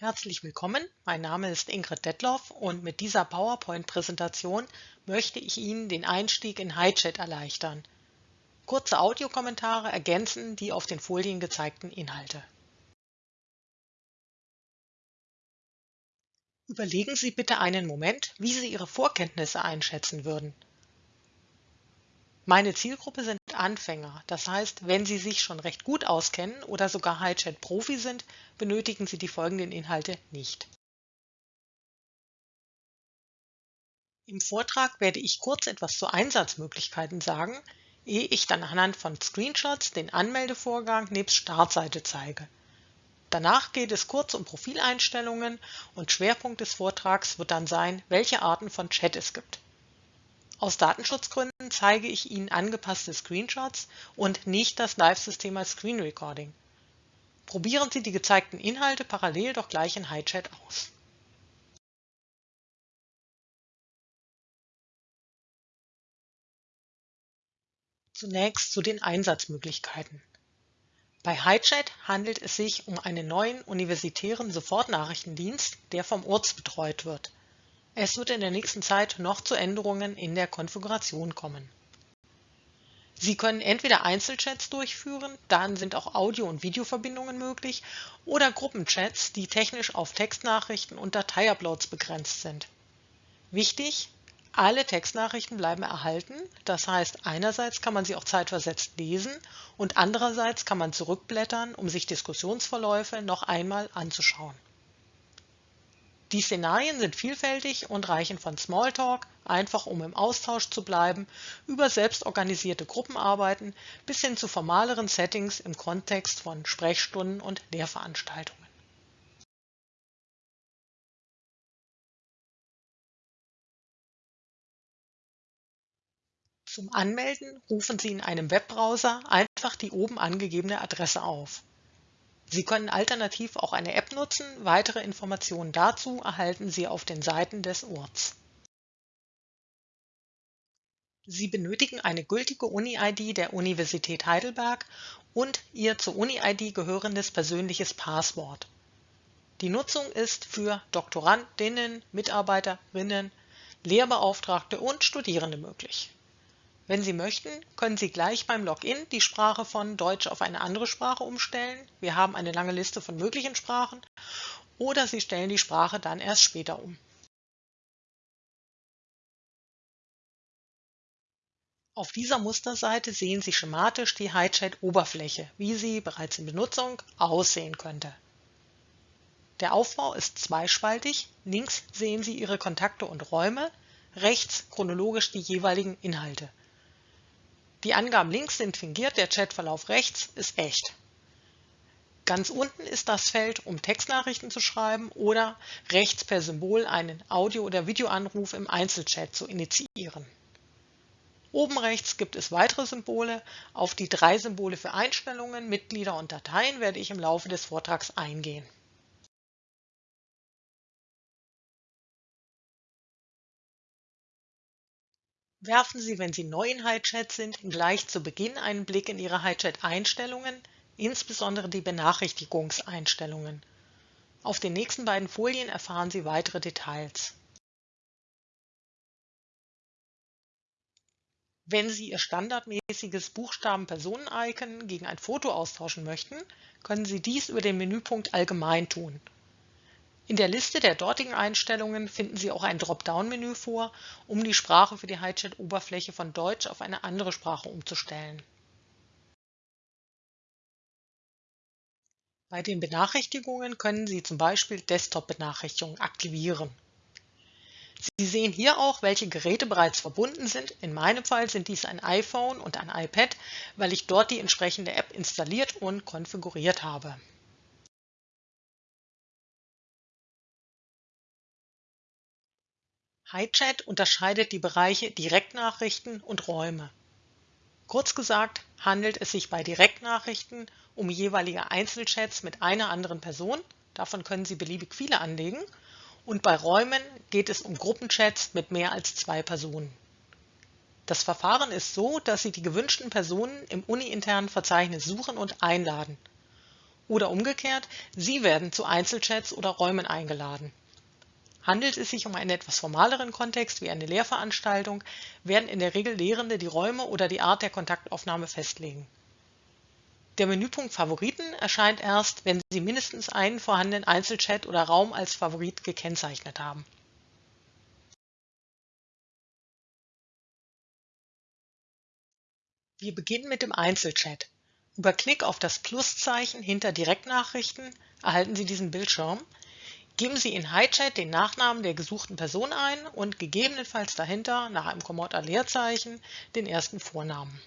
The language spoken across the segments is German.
Herzlich willkommen, mein Name ist Ingrid Detloff und mit dieser PowerPoint-Präsentation möchte ich Ihnen den Einstieg in HiChat erleichtern. Kurze Audiokommentare ergänzen die auf den Folien gezeigten Inhalte. Überlegen Sie bitte einen Moment, wie Sie Ihre Vorkenntnisse einschätzen würden. Meine Zielgruppe sind Anfänger, das heißt, wenn Sie sich schon recht gut auskennen oder sogar HiChat-Profi sind, benötigen Sie die folgenden Inhalte nicht. Im Vortrag werde ich kurz etwas zu Einsatzmöglichkeiten sagen, ehe ich dann anhand von Screenshots den Anmeldevorgang nebst Startseite zeige. Danach geht es kurz um Profileinstellungen und Schwerpunkt des Vortrags wird dann sein, welche Arten von Chat es gibt. Aus Datenschutzgründen zeige ich Ihnen angepasste Screenshots und nicht das Live-System als Screen Recording. Probieren Sie die gezeigten Inhalte parallel doch gleich in HiChat aus. Zunächst zu den Einsatzmöglichkeiten. Bei HiChat handelt es sich um einen neuen universitären Sofortnachrichtendienst, der vom ORZ betreut wird. Es wird in der nächsten Zeit noch zu Änderungen in der Konfiguration kommen. Sie können entweder Einzelchats durchführen, dann sind auch Audio- und Videoverbindungen möglich, oder Gruppenchats, die technisch auf Textnachrichten und Dateiuploads begrenzt sind. Wichtig, alle Textnachrichten bleiben erhalten, das heißt einerseits kann man sie auch zeitversetzt lesen und andererseits kann man zurückblättern, um sich Diskussionsverläufe noch einmal anzuschauen. Die Szenarien sind vielfältig und reichen von Smalltalk, einfach um im Austausch zu bleiben, über selbstorganisierte Gruppenarbeiten bis hin zu formaleren Settings im Kontext von Sprechstunden und Lehrveranstaltungen. Zum Anmelden rufen Sie in einem Webbrowser einfach die oben angegebene Adresse auf. Sie können alternativ auch eine App nutzen, weitere Informationen dazu erhalten Sie auf den Seiten des Orts. Sie benötigen eine gültige Uni-ID der Universität Heidelberg und Ihr zur Uni-ID gehörendes persönliches Passwort. Die Nutzung ist für Doktorandinnen, Mitarbeiterinnen, Lehrbeauftragte und Studierende möglich. Wenn Sie möchten, können Sie gleich beim Login die Sprache von Deutsch auf eine andere Sprache umstellen. Wir haben eine lange Liste von möglichen Sprachen. Oder Sie stellen die Sprache dann erst später um. Auf dieser Musterseite sehen Sie schematisch die HiChat-Oberfläche, wie sie bereits in Benutzung aussehen könnte. Der Aufbau ist zweispaltig. Links sehen Sie Ihre Kontakte und Räume, rechts chronologisch die jeweiligen Inhalte. Die Angaben links sind fingiert, der Chatverlauf rechts ist echt. Ganz unten ist das Feld, um Textnachrichten zu schreiben oder rechts per Symbol einen Audio- oder Videoanruf im Einzelchat zu initiieren. Oben rechts gibt es weitere Symbole. Auf die drei Symbole für Einstellungen, Mitglieder und Dateien werde ich im Laufe des Vortrags eingehen. Werfen Sie, wenn Sie neu in HiChat sind, gleich zu Beginn einen Blick in Ihre HiChat-Einstellungen, insbesondere die Benachrichtigungseinstellungen. Auf den nächsten beiden Folien erfahren Sie weitere Details. Wenn Sie Ihr standardmäßiges Buchstaben-Personen-Icon gegen ein Foto austauschen möchten, können Sie dies über den Menüpunkt Allgemein tun. In der Liste der dortigen Einstellungen finden Sie auch ein Dropdown-Menü vor, um die Sprache für die HiChat-Oberfläche von Deutsch auf eine andere Sprache umzustellen. Bei den Benachrichtigungen können Sie zum Beispiel Desktop-Benachrichtigungen aktivieren. Sie sehen hier auch, welche Geräte bereits verbunden sind. In meinem Fall sind dies ein iPhone und ein iPad, weil ich dort die entsprechende App installiert und konfiguriert habe. HiChat unterscheidet die Bereiche Direktnachrichten und Räume. Kurz gesagt handelt es sich bei Direktnachrichten um jeweilige Einzelchats mit einer anderen Person, davon können Sie beliebig viele anlegen, und bei Räumen geht es um Gruppenchats mit mehr als zwei Personen. Das Verfahren ist so, dass Sie die gewünschten Personen im uni-internen Verzeichnis suchen und einladen. Oder umgekehrt, Sie werden zu Einzelchats oder Räumen eingeladen. Handelt es sich um einen etwas formaleren Kontext wie eine Lehrveranstaltung, werden in der Regel Lehrende die Räume oder die Art der Kontaktaufnahme festlegen. Der Menüpunkt Favoriten erscheint erst, wenn Sie mindestens einen vorhandenen Einzelchat oder Raum als Favorit gekennzeichnet haben. Wir beginnen mit dem Einzelchat. Über Klick auf das Pluszeichen hinter Direktnachrichten erhalten Sie diesen Bildschirm. Geben Sie in HiChat den Nachnamen der gesuchten Person ein und gegebenenfalls dahinter nach einem Kommata-Leerzeichen den ersten Vornamen.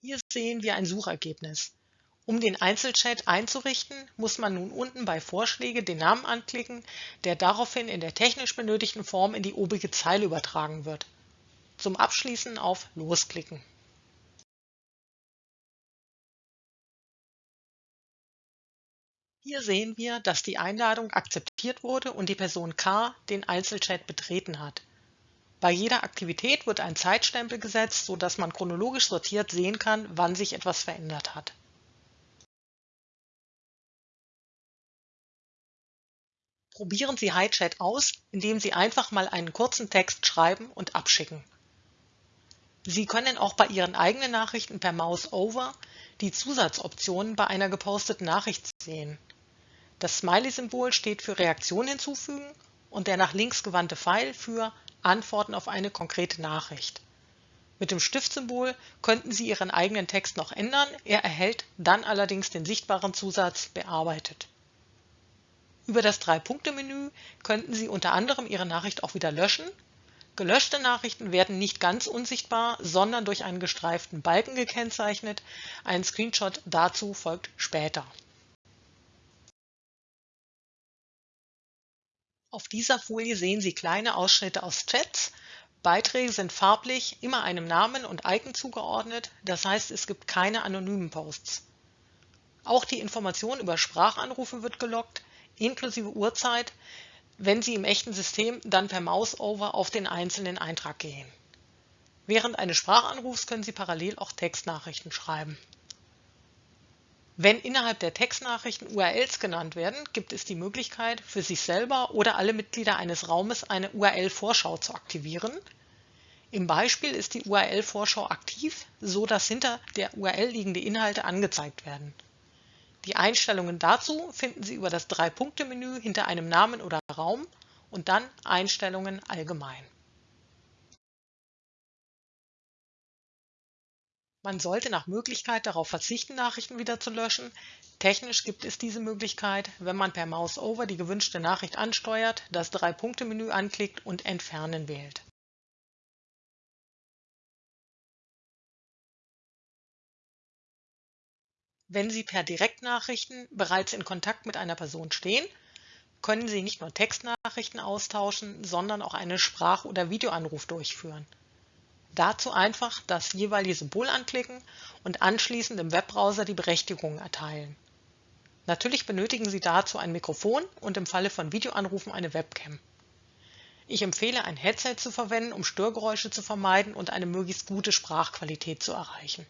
Hier sehen wir ein Suchergebnis. Um den Einzelchat einzurichten, muss man nun unten bei Vorschläge den Namen anklicken, der daraufhin in der technisch benötigten Form in die obige Zeile übertragen wird. Zum Abschließen auf Los Hier sehen wir, dass die Einladung akzeptiert wurde und die Person K den Einzelchat betreten hat. Bei jeder Aktivität wird ein Zeitstempel gesetzt, sodass man chronologisch sortiert sehen kann, wann sich etwas verändert hat. Probieren Sie HiChat aus, indem Sie einfach mal einen kurzen Text schreiben und abschicken. Sie können auch bei Ihren eigenen Nachrichten per Mouse over die Zusatzoptionen bei einer geposteten Nachricht sehen. Das Smiley-Symbol steht für Reaktion hinzufügen und der nach links gewandte Pfeil für Antworten auf eine konkrete Nachricht. Mit dem Stiftsymbol könnten Sie Ihren eigenen Text noch ändern, er erhält dann allerdings den sichtbaren Zusatz Bearbeitet. Über das Drei-Punkte-Menü könnten Sie unter anderem Ihre Nachricht auch wieder löschen. Gelöschte Nachrichten werden nicht ganz unsichtbar, sondern durch einen gestreiften Balken gekennzeichnet. Ein Screenshot dazu folgt später. Auf dieser Folie sehen Sie kleine Ausschnitte aus Chats. Beiträge sind farblich immer einem Namen und Icon zugeordnet, das heißt es gibt keine anonymen Posts. Auch die Information über Sprachanrufe wird gelockt, inklusive Uhrzeit, wenn Sie im echten System dann per Mouse-Over auf den einzelnen Eintrag gehen. Während eines Sprachanrufs können Sie parallel auch Textnachrichten schreiben. Wenn innerhalb der Textnachrichten URLs genannt werden, gibt es die Möglichkeit, für sich selber oder alle Mitglieder eines Raumes eine URL-Vorschau zu aktivieren. Im Beispiel ist die URL-Vorschau aktiv, so dass hinter der URL liegende Inhalte angezeigt werden. Die Einstellungen dazu finden Sie über das Drei-Punkte-Menü hinter einem Namen oder Raum und dann Einstellungen allgemein. Man sollte nach Möglichkeit darauf verzichten, Nachrichten wieder zu löschen. Technisch gibt es diese Möglichkeit, wenn man per Mouse-Over die gewünschte Nachricht ansteuert, das Drei-Punkte-Menü anklickt und Entfernen wählt. Wenn Sie per Direktnachrichten bereits in Kontakt mit einer Person stehen, können Sie nicht nur Textnachrichten austauschen, sondern auch einen Sprach- oder Videoanruf durchführen. Dazu einfach das jeweilige Symbol anklicken und anschließend im Webbrowser die Berechtigung erteilen. Natürlich benötigen Sie dazu ein Mikrofon und im Falle von Videoanrufen eine Webcam. Ich empfehle ein Headset zu verwenden, um Störgeräusche zu vermeiden und eine möglichst gute Sprachqualität zu erreichen.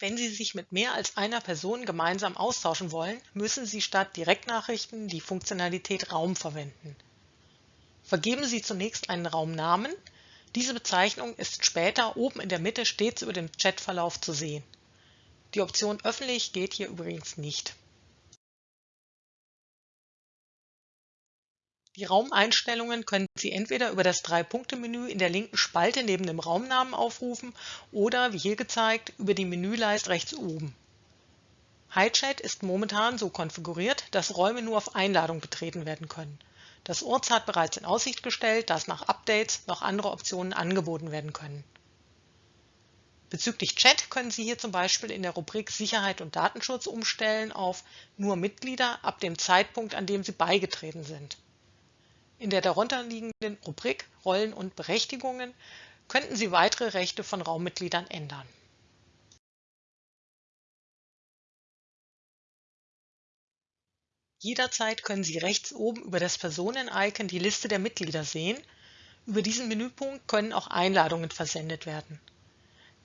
Wenn Sie sich mit mehr als einer Person gemeinsam austauschen wollen, müssen Sie statt Direktnachrichten die Funktionalität Raum verwenden. Vergeben Sie zunächst einen Raumnamen. Diese Bezeichnung ist später oben in der Mitte stets über dem Chatverlauf zu sehen. Die Option Öffentlich geht hier übrigens nicht. Die Raumeinstellungen können Sie entweder über das Drei-Punkte-Menü in der linken Spalte neben dem Raumnamen aufrufen oder, wie hier gezeigt, über die Menüleiste rechts oben. HiChat ist momentan so konfiguriert, dass Räume nur auf Einladung betreten werden können. Das URZ hat bereits in Aussicht gestellt, dass nach Updates noch andere Optionen angeboten werden können. Bezüglich Chat können Sie hier zum Beispiel in der Rubrik Sicherheit und Datenschutz umstellen auf Nur Mitglieder ab dem Zeitpunkt, an dem Sie beigetreten sind. In der darunterliegenden Rubrik Rollen und Berechtigungen könnten Sie weitere Rechte von Raummitgliedern ändern. Jederzeit können Sie rechts oben über das Personen-Icon die Liste der Mitglieder sehen. Über diesen Menüpunkt können auch Einladungen versendet werden.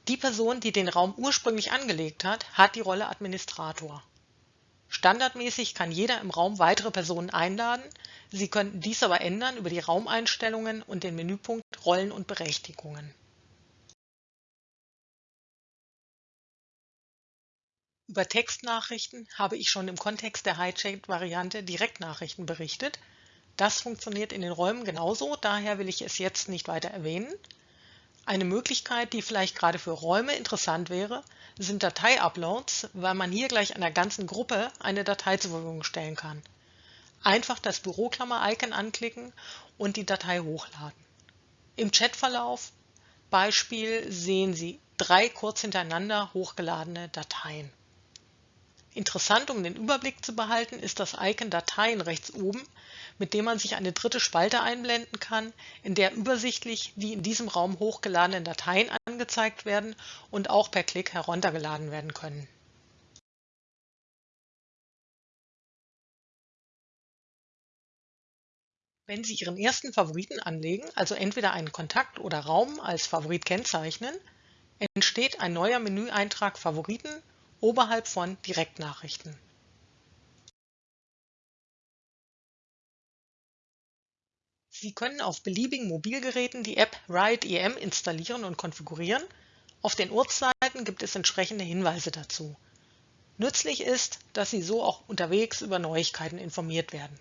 Die Person, die den Raum ursprünglich angelegt hat, hat die Rolle Administrator. Standardmäßig kann jeder im Raum weitere Personen einladen, Sie könnten dies aber ändern über die Raumeinstellungen und den Menüpunkt Rollen und Berechtigungen. Über Textnachrichten habe ich schon im Kontext der Hijacked-Variante Direktnachrichten berichtet. Das funktioniert in den Räumen genauso, daher will ich es jetzt nicht weiter erwähnen. Eine Möglichkeit, die vielleicht gerade für Räume interessant wäre, sind Datei-Uploads, weil man hier gleich einer ganzen Gruppe eine Datei zur Verfügung stellen kann. Einfach das Büroklammer-Icon anklicken und die Datei hochladen. Im Chatverlauf Beispiel sehen Sie drei kurz hintereinander hochgeladene Dateien. Interessant, um den Überblick zu behalten, ist das Icon Dateien rechts oben, mit dem man sich eine dritte Spalte einblenden kann, in der übersichtlich die in diesem Raum hochgeladenen Dateien angezeigt werden und auch per Klick heruntergeladen werden können. Wenn Sie Ihren ersten Favoriten anlegen, also entweder einen Kontakt oder Raum als Favorit kennzeichnen, entsteht ein neuer Menüeintrag Favoriten oberhalb von Direktnachrichten. Sie können auf beliebigen Mobilgeräten die App RideEM installieren und konfigurieren. Auf den Ortsseiten gibt es entsprechende Hinweise dazu. Nützlich ist, dass Sie so auch unterwegs über Neuigkeiten informiert werden.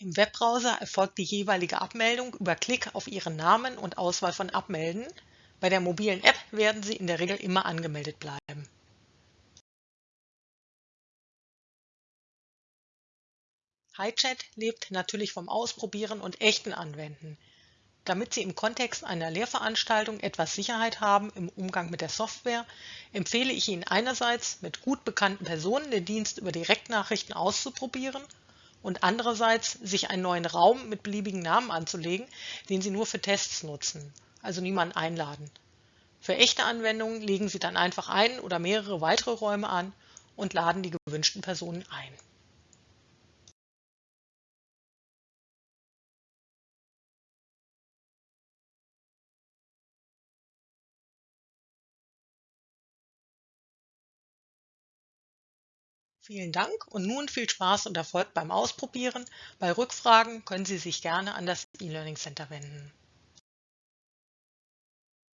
Im Webbrowser erfolgt die jeweilige Abmeldung über Klick auf Ihren Namen und Auswahl von Abmelden bei der mobilen App werden Sie in der Regel immer angemeldet bleiben. HiChat lebt natürlich vom Ausprobieren und echten Anwenden. Damit Sie im Kontext einer Lehrveranstaltung etwas Sicherheit haben im Umgang mit der Software, empfehle ich Ihnen einerseits mit gut bekannten Personen den Dienst über Direktnachrichten auszuprobieren und andererseits sich einen neuen Raum mit beliebigen Namen anzulegen, den Sie nur für Tests nutzen also niemanden einladen. Für echte Anwendungen legen Sie dann einfach ein oder mehrere weitere Räume an und laden die gewünschten Personen ein. Vielen Dank und nun viel Spaß und Erfolg beim Ausprobieren. Bei Rückfragen können Sie sich gerne an das E-Learning Center wenden.